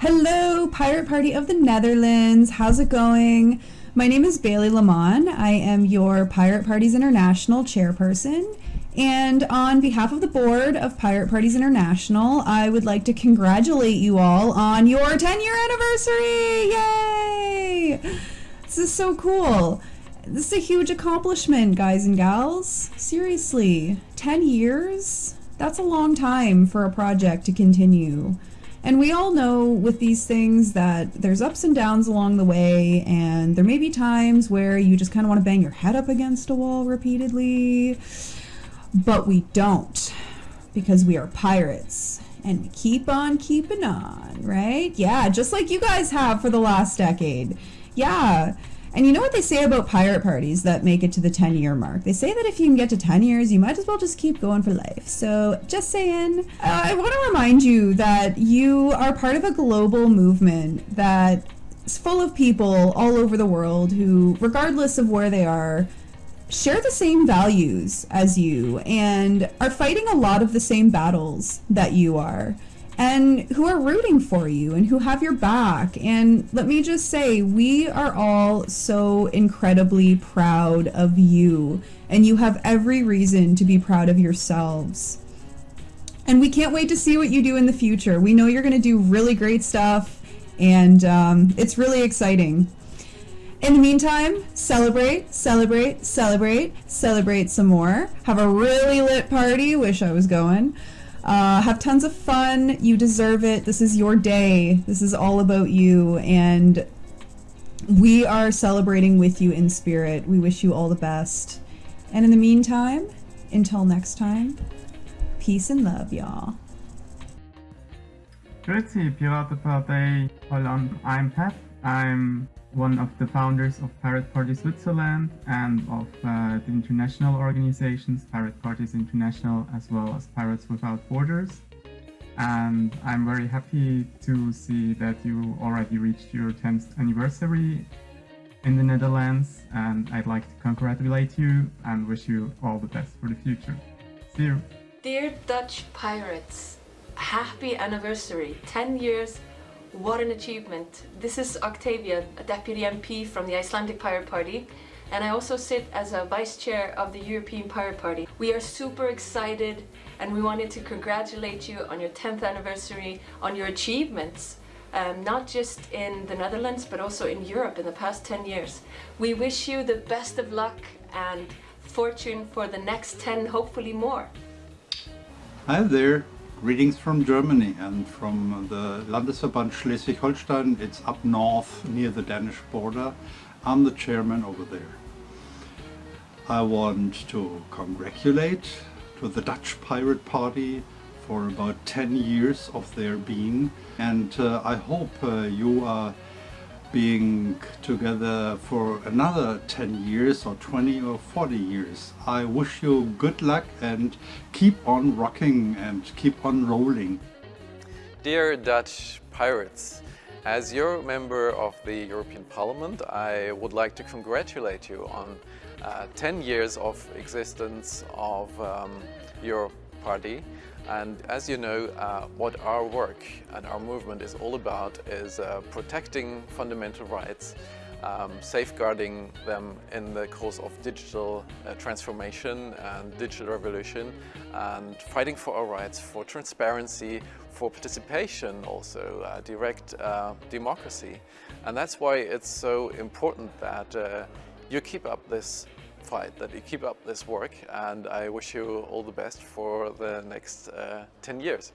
Hello, Pirate Party of the Netherlands. How's it going? My name is Bailey Lamont. I am your Pirate Parties International chairperson. And on behalf of the board of Pirate Parties International, I would like to congratulate you all on your 10 year anniversary! Yay! This is so cool. This is a huge accomplishment, guys and gals. Seriously, 10 years? That's a long time for a project to continue. And we all know with these things that there's ups and downs along the way, and there may be times where you just kind of want to bang your head up against a wall repeatedly, but we don't because we are pirates and we keep on keeping on, right? Yeah, just like you guys have for the last decade. Yeah. And you know what they say about pirate parties that make it to the 10 year mark? They say that if you can get to 10 years, you might as well just keep going for life. So, just saying, uh, I want to remind you that you are part of a global movement that is full of people all over the world who, regardless of where they are, share the same values as you and are fighting a lot of the same battles that you are and who are rooting for you and who have your back. And let me just say, we are all so incredibly proud of you, and you have every reason to be proud of yourselves. And we can't wait to see what you do in the future. We know you're going to do really great stuff, and um, it's really exciting. In the meantime, celebrate, celebrate, celebrate, celebrate some more. Have a really lit party. Wish I was going. Uh, have tons of fun. You deserve it. This is your day. This is all about you. And we are celebrating with you in spirit. We wish you all the best. And in the meantime, until next time, peace and love, y'all. Grüezi, Piratenpartei Holland. I'm Pat. I'm one of the founders of Pirate Party Switzerland and of uh, the international organizations Pirate Parties International as well as Pirates Without Borders. And I'm very happy to see that you already reached your 10th anniversary in the Netherlands and I'd like to congratulate you and wish you all the best for the future. See you! Dear Dutch Pirates, happy anniversary, 10 years what an achievement. This is Octavia, a Deputy MP from the Icelandic Pirate Party and I also sit as a Vice Chair of the European Pirate Party. We are super excited and we wanted to congratulate you on your 10th anniversary, on your achievements, um, not just in the Netherlands but also in Europe in the past 10 years. We wish you the best of luck and fortune for the next 10, hopefully more. Hi there. Greetings from Germany and from the Landesverband Schleswig-Holstein. It's up north near the Danish border. I'm the chairman over there. I want to congratulate to the Dutch Pirate Party for about 10 years of their being and uh, I hope uh, you are being together for another 10 years or 20 or 40 years. I wish you good luck and keep on rocking and keep on rolling. Dear Dutch Pirates, as your member of the European Parliament, I would like to congratulate you on uh, 10 years of existence of um, your party and as you know, uh, what our work and our movement is all about is uh, protecting fundamental rights, um, safeguarding them in the course of digital uh, transformation and digital revolution, and fighting for our rights, for transparency, for participation also, uh, direct uh, democracy. And that's why it's so important that uh, you keep up this fight, that you keep up this work and I wish you all the best for the next uh, 10 years.